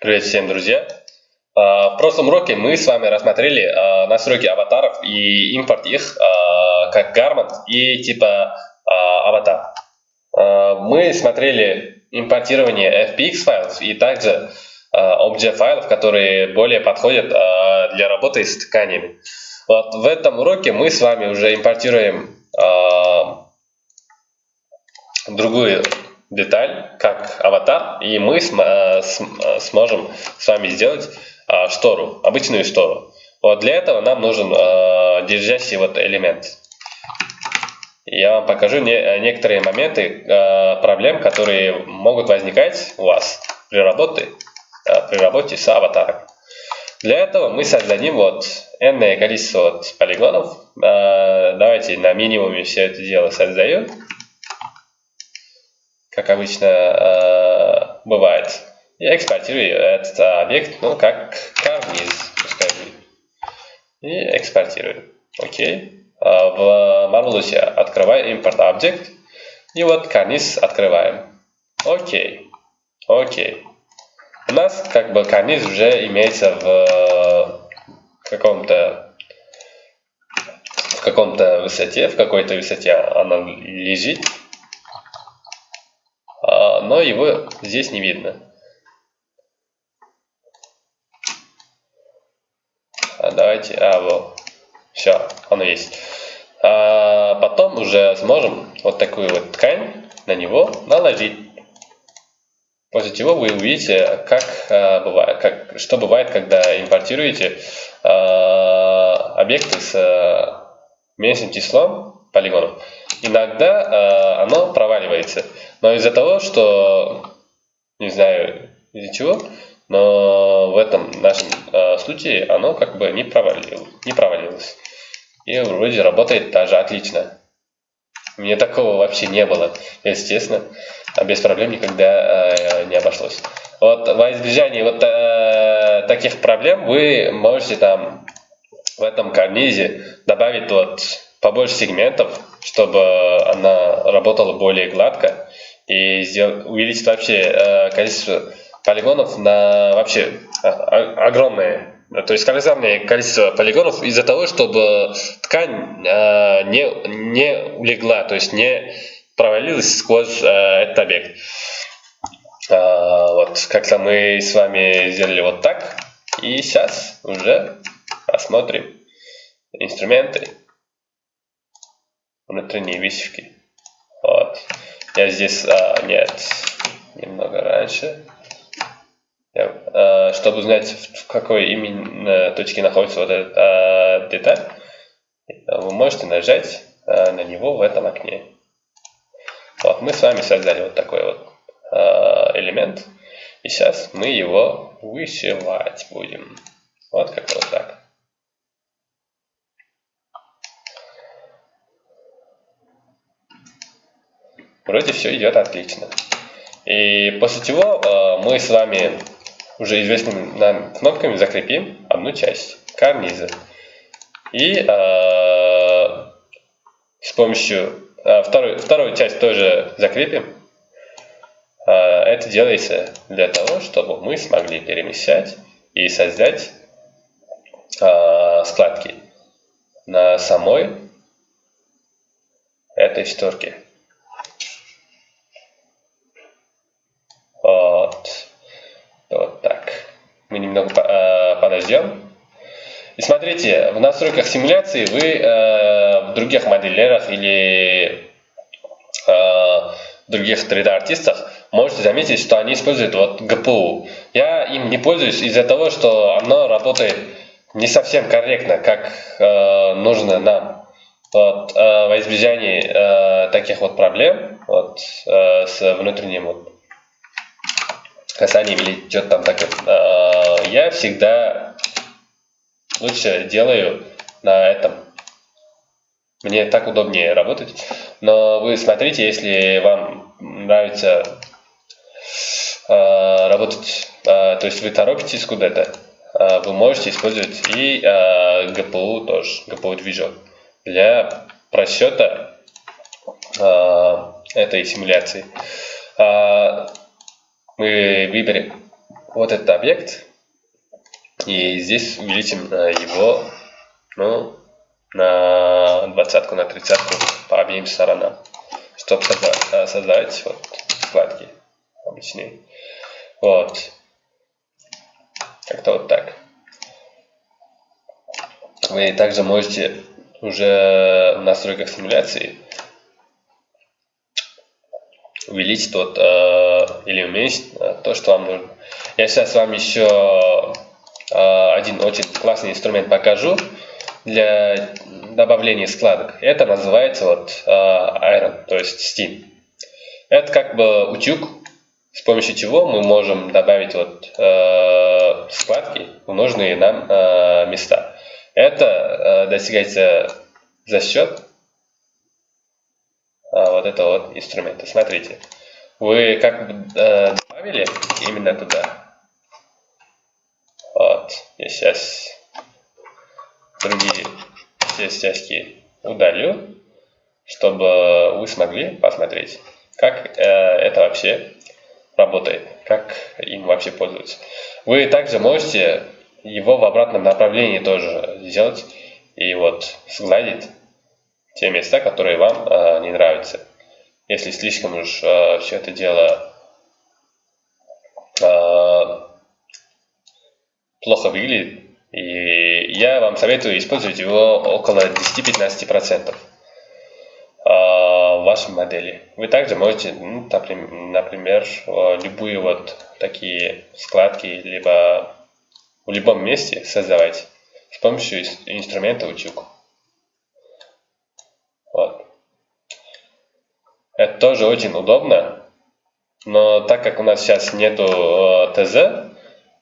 Привет всем, друзья! А, В прошлом уроке мы с вами рассмотрели а, настройки аватаров и импорт их а, как гармонт и типа аватар. Мы смотрели импортирование FPX файлов и также OBJ файлов, которые более подходят для работы с тканями. Вот в этом уроке мы с вами уже импортируем другую деталь, как аватар, и мы см- э, см- э, сможем с вами сделать э, штору, обычную штору. Вот для этого нам нужен э, держащий вот элемент. Я вам покажу не- некоторые моменты э, проблем, которые могут возникать у вас при работе, э, при работе с аватаром. Для этого мы создадим вот n количество вот полигонов. Э, давайте на минимуме все это дело создаю как обычно э, бывает. И экспортирую этот объект, ну, как карниз, пускай. И экспортирую. Окей. А в Marvelous открываю импорт объект. И вот карниз открываем. Окей. Окей. У нас как бы карниз уже имеется в каком-то в каком-то высоте, в какой-то высоте она лежит но его здесь не видно. А, давайте, а, вот, все, оно есть. А, потом уже сможем вот такую вот ткань на него наложить. После чего вы увидите, как, а, бывает, как, что бывает, когда импортируете а, объекты с а, меньшим числом полигонов. Иногда а, оно проваливается. Но из-за того, что, не знаю из-за чего, но в этом нашем э, случае оно как бы не, провалилось, не провалилось. И вроде работает даже отлично. Мне такого вообще не было, честно. А без проблем никогда э, не обошлось. Вот во избежание вот э, таких проблем вы можете там в этом карнизе добавить вот побольше сегментов, чтобы она работала более гладко и сделать, увеличить вообще э, количество полигонов на вообще э, огромное. То есть колоссальное количество полигонов из-за того, чтобы ткань э, не, не улегла, то есть не провалилась сквозь э, этот объект. Э, вот как-то мы с вами сделали вот так. И сейчас уже посмотрим инструменты внутренние высевки. Я здесь, а, нет, немного раньше. Я, а, чтобы узнать, в какой именно точке находится вот эта а, деталь, вы можете нажать а, на него в этом окне. Вот, мы с вами создали вот такой вот а, элемент. И сейчас мы его вышивать будем. Вот как вот так. Вроде все идет отлично. И после чего э, мы с вами уже известными нам кнопками закрепим одну часть карниза. И э, с помощью э, второй, вторую часть тоже закрепим. Э, это делается для того, чтобы мы смогли перемещать и создать э, складки на самой этой шторке. Вот. Вот так. Мы немного э, подождем. И смотрите, в настройках симуляции вы э, в других моделерах или э, других 3D-артистах можете заметить, что они используют вот GPU. Я им не пользуюсь из-за того, что оно работает не совсем корректно, как э, нужно нам. Вот, э, во избежание э, таких вот проблем вот, э, с внутренним вот, касанием или что-то там такое, э, я всегда лучше делаю на этом. Мне так удобнее работать. Но вы смотрите, если вам нравится э, работать, э, то есть вы торопитесь куда-то, вы можете использовать и GPU тоже, GPU движок для просчета этой симуляции. Мы выберем вот этот объект, и здесь увеличим его ну, на двадцатку, на тридцатку по обеим сторонам, чтобы создать, создать вот, складки обычные. Вот. Как-то вот так. Вы также можете уже в настройках симуляции увеличить тот э, или уменьшить то, что вам нужно. Я сейчас вам еще э, один очень классный инструмент покажу для добавления складок. Это называется вот э, Iron, то есть Steam. Это как бы утюг, с помощью чего мы можем добавить вот э, складки в нужные нам места. Это достигается за счет вот этого вот инструмента. Смотрите, вы как бы э, добавили именно туда. Вот, я сейчас другие все стяжки удалю, чтобы вы смогли посмотреть, как э, это вообще работает, как им вообще пользоваться. Вы также можете его в обратном направлении тоже сделать и вот сгладить те места, которые вам э, не нравятся. Если слишком уж э, все это дело э, плохо выглядит, и я вам советую использовать его около 10-15% в вашей модели. Вы также можете, ну, например, любые вот такие складки, либо в любом месте создавать с помощью инструмента утюг. Вот. Это тоже очень удобно, но так как у нас сейчас нету э, ТЗ,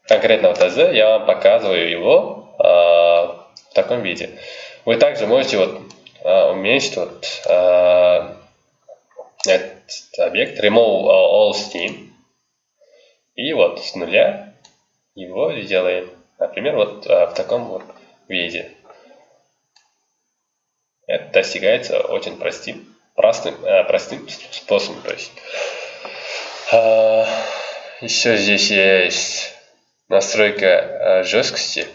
конкретного ТЗ, я вам показываю его э, в таком виде. Вы также можете вот э, уменьшить вот э, этот объект remove all steam и вот с нуля его сделаем. Например, вот э, в таком вот виде. Это достигается очень простым, простым, э, простым способом. То есть, э, еще здесь есть настройка э, жесткости.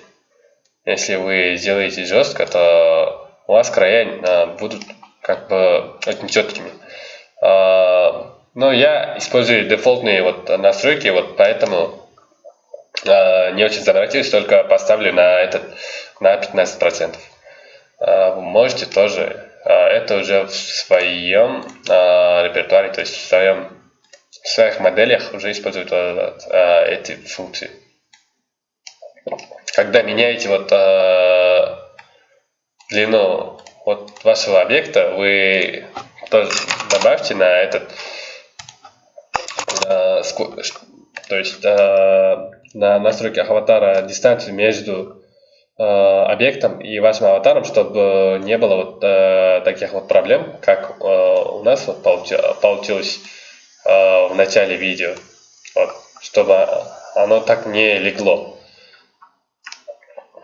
Если вы сделаете жестко, то у вас края э, будут как бы очень четкими. Э, но я использую дефолтные вот настройки, вот поэтому э, не очень заморачиваюсь, только поставлю на этот на 15%. Э, вы можете тоже это уже в своем э, репертуаре, то есть в своем в своих моделях уже использовать вот, э, эти функции. Когда меняете вот длину вот вашего объекта, вы тоже добавьте на этот, то есть на настройках аватара дистанцию между объектом и вашим аватаром, чтобы не было вот э, таких вот проблем, как э, у нас вот получилось э, в начале видео, вот, чтобы оно так не легло.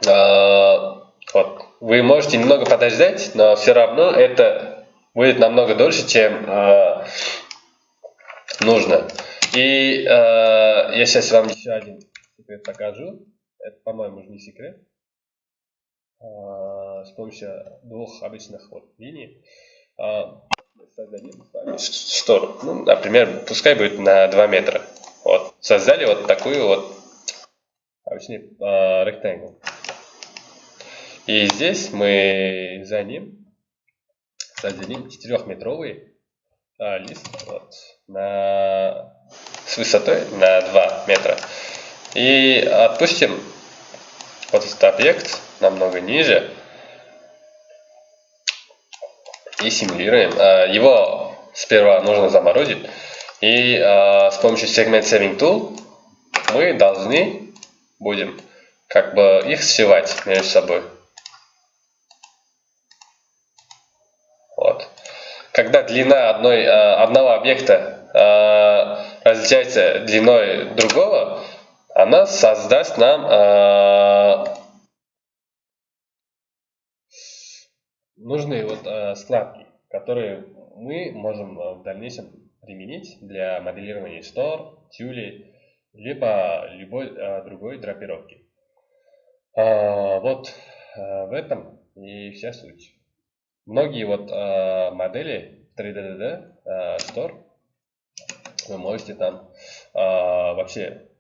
А, вот. Вы можете немного подождать, но все равно это будет намного дольше, чем э, нужно. И э, я сейчас вам еще один секрет покажу. Это, по-моему, уже не секрет. Э, с помощью двух обычных вот линий э, создадим штору. Ну, например, пускай будет на 2 метра. Вот. Создали вот такую вот обычный э, rectangle. И здесь мы за ним создадим 4-метровый а, лист вот, на, с высотой на 2 метра. И отпустим вот этот объект намного ниже и симулируем. А, его сперва нужно заморозить. И а, с помощью Segment Saving Tool мы должны будем как бы их сшивать между собой. когда длина одной, э, одного объекта различается длиной другого, она создаст нам э, нужные вот складки, которые мы можем в дальнейшем применить для моделирования штор, тюлей либо любой а, другой драпировки. А, вот а, в этом и вся суть. Многие вот а, модели 3DDD а, Store вы можете там а, вообще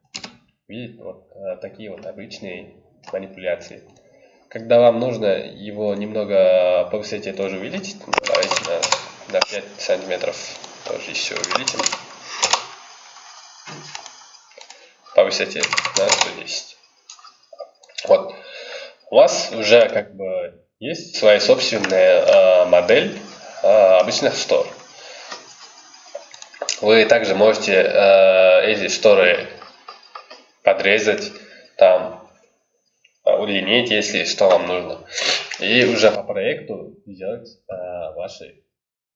видеть вот а, такие вот обычные манипуляции. Когда вам нужно его немного по высоте тоже увеличить, давайте на, на 5 сантиметров тоже еще увеличим. По высоте на 110. Вот. У вас уже как бы есть своя собственная э, модель э, обычных штор. Вы также можете э, эти шторы подрезать, там, удлинить, если что вам нужно. И уже по проекту сделать э, ваши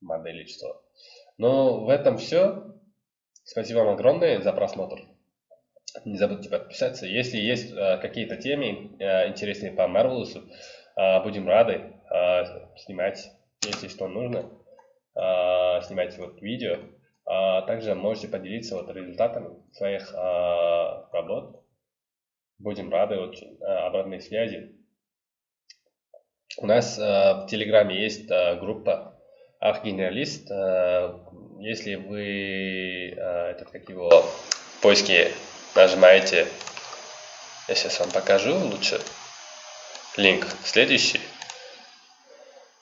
модели штор. Ну, в этом все. Спасибо вам огромное за просмотр. Не забудьте подписаться. Если есть э, какие-то темы э, интересные по Marvelous, э, будем рады э, снимать, если что нужно, э, снимать вот видео. А также можете поделиться вот результатами своих а, работ. Будем рады очень а, обратной связи. У нас в Телеграме есть группа Архгенералист. Если вы этот как его в поиске нажимаете, я сейчас вам покажу лучше линк следующий.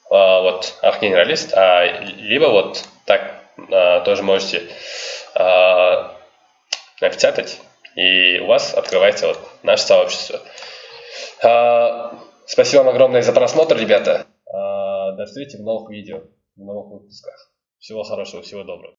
Вот Архгенералист, либо вот так тоже можете а, напечатать, и у вас открывается вот наше сообщество. А, спасибо вам огромное за просмотр, ребята. До встречи в новых видео, в новых выпусках. Всего хорошего, всего доброго.